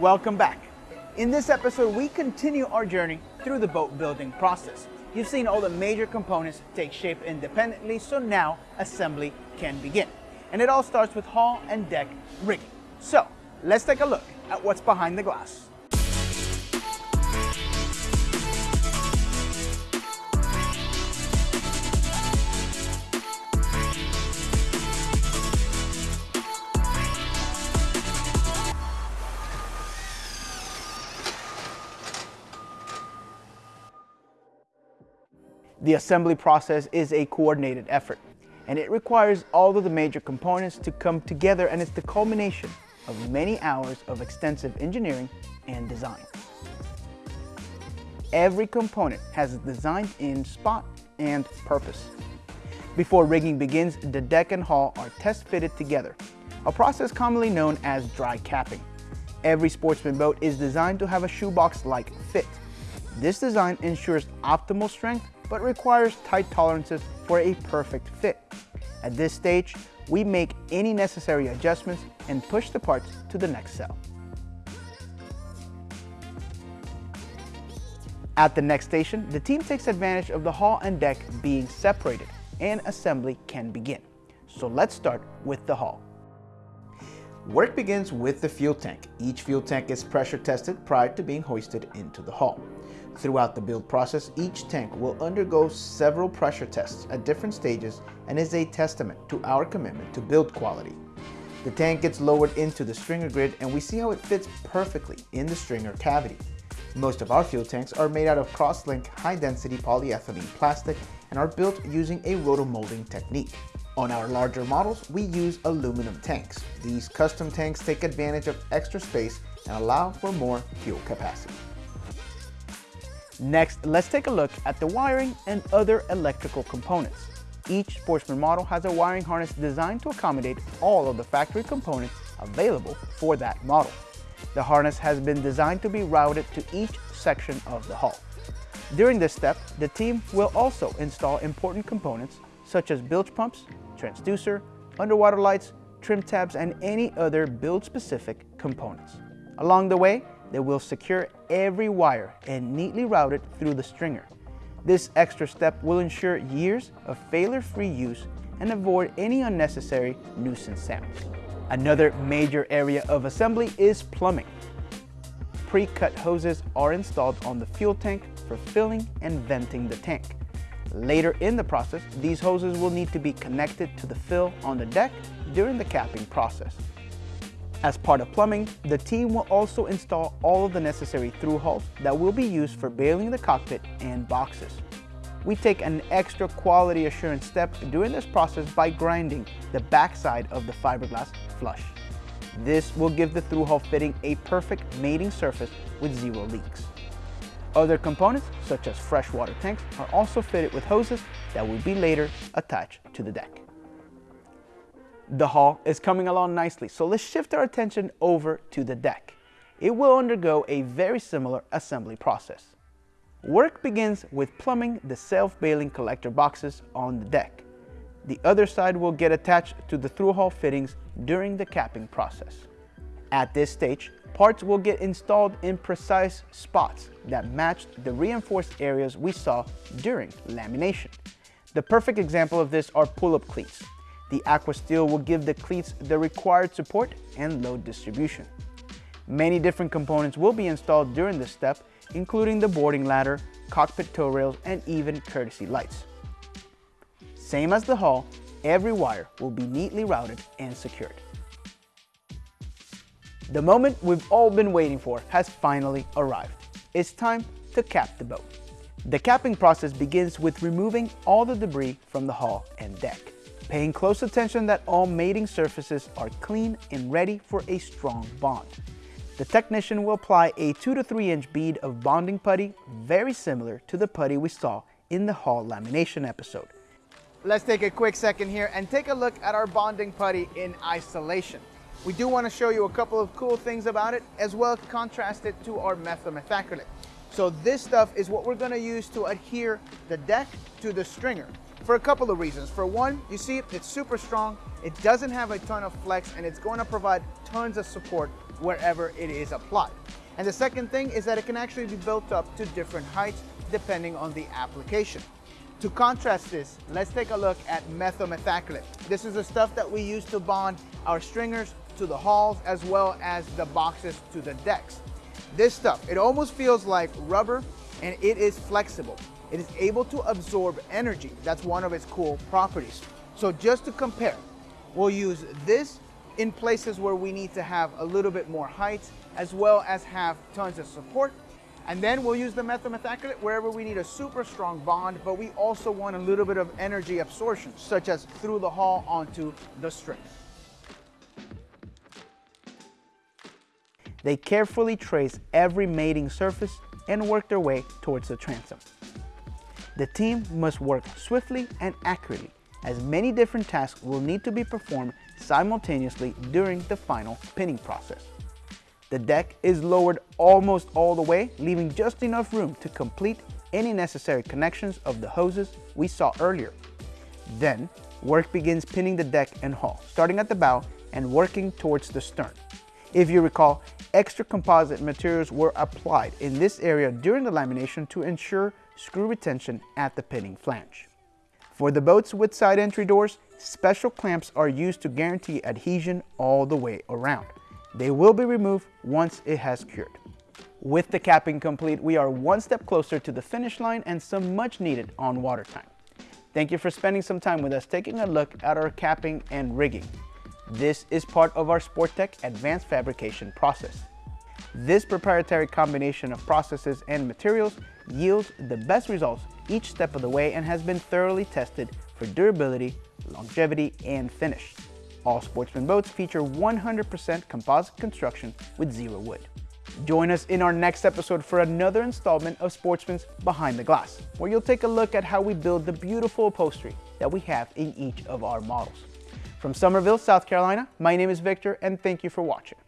Welcome back. In this episode, we continue our journey through the boat building process. You've seen all the major components take shape independently, so now assembly can begin. And it all starts with hull and deck rigging. So let's take a look at what's behind the glass. The assembly process is a coordinated effort, and it requires all of the major components to come together and it's the culmination of many hours of extensive engineering and design. Every component has a designed-in spot and purpose. Before rigging begins, the deck and hull are test fitted together, a process commonly known as dry capping. Every sportsman boat is designed to have a shoebox-like fit. This design ensures optimal strength but requires tight tolerances for a perfect fit. At this stage, we make any necessary adjustments and push the parts to the next cell. At the next station, the team takes advantage of the hull and deck being separated and assembly can begin. So let's start with the hull. Work begins with the fuel tank. Each fuel tank is pressure tested prior to being hoisted into the hull. Throughout the build process, each tank will undergo several pressure tests at different stages and is a testament to our commitment to build quality. The tank gets lowered into the stringer grid and we see how it fits perfectly in the stringer cavity. Most of our fuel tanks are made out of cross-link high-density polyethylene plastic and are built using a rotomolding technique. On our larger models, we use aluminum tanks. These custom tanks take advantage of extra space and allow for more fuel capacity. Next, let's take a look at the wiring and other electrical components. Each Sportsman model has a wiring harness designed to accommodate all of the factory components available for that model. The harness has been designed to be routed to each section of the hull. During this step, the team will also install important components such as bilge pumps, transducer, underwater lights, trim tabs, and any other build-specific components. Along the way, they will secure every wire and neatly route it through the stringer. This extra step will ensure years of failure-free use and avoid any unnecessary nuisance sounds. Another major area of assembly is plumbing. Pre-cut hoses are installed on the fuel tank for filling and venting the tank. Later in the process, these hoses will need to be connected to the fill on the deck during the capping process. As part of plumbing, the team will also install all of the necessary through hulls that will be used for bailing the cockpit and boxes. We take an extra quality assurance step during this process by grinding the backside of the fiberglass flush. This will give the through hull fitting a perfect mating surface with zero leaks. Other components, such as freshwater tanks, are also fitted with hoses that will be later attached to the deck. The hull is coming along nicely, so let's shift our attention over to the deck. It will undergo a very similar assembly process. Work begins with plumbing the self-bailing collector boxes on the deck. The other side will get attached to the through-hull fittings during the capping process. At this stage, parts will get installed in precise spots that match the reinforced areas we saw during lamination. The perfect example of this are pull-up cleats. The Aqua Steel will give the cleats the required support and load distribution. Many different components will be installed during this step, including the boarding ladder, cockpit toe rails, and even courtesy lights. Same as the hull, every wire will be neatly routed and secured. The moment we've all been waiting for has finally arrived. It's time to cap the boat. The capping process begins with removing all the debris from the hull and deck paying close attention that all mating surfaces are clean and ready for a strong bond. The technician will apply a 2 to 3 inch bead of bonding putty very similar to the putty we saw in the hull lamination episode. Let's take a quick second here and take a look at our bonding putty in isolation. We do want to show you a couple of cool things about it as well as contrast it to our methacrylate. So this stuff is what we're going to use to adhere the deck to the stringer for a couple of reasons. For one, you see it's super strong, it doesn't have a ton of flex, and it's going to provide tons of support wherever it is applied. And the second thing is that it can actually be built up to different heights depending on the application. To contrast this, let's take a look at methylmethacrylate. This is the stuff that we use to bond our stringers to the hulls as well as the boxes to the decks. This stuff, it almost feels like rubber and it is flexible. It is able to absorb energy. That's one of its cool properties. So just to compare, we'll use this in places where we need to have a little bit more height as well as have tons of support and then we'll use the methylmethacrylate wherever we need a super strong bond, but we also want a little bit of energy absorption, such as through the hull onto the string. They carefully trace every mating surface and work their way towards the transom. The team must work swiftly and accurately, as many different tasks will need to be performed simultaneously during the final pinning process. The deck is lowered almost all the way, leaving just enough room to complete any necessary connections of the hoses we saw earlier. Then, work begins pinning the deck and hull, starting at the bow and working towards the stern. If you recall, extra composite materials were applied in this area during the lamination to ensure screw retention at the pinning flange. For the boats with side entry doors, special clamps are used to guarantee adhesion all the way around. They will be removed once it has cured. With the capping complete, we are one step closer to the finish line and some much needed on-water time. Thank you for spending some time with us taking a look at our capping and rigging. This is part of our Sportech advanced fabrication process. This proprietary combination of processes and materials yields the best results each step of the way and has been thoroughly tested for durability, longevity, and finish. All Sportsman boats feature 100% composite construction with zero wood. Join us in our next episode for another installment of Sportsman's Behind the Glass, where you'll take a look at how we build the beautiful upholstery that we have in each of our models. From Summerville, South Carolina, my name is Victor and thank you for watching.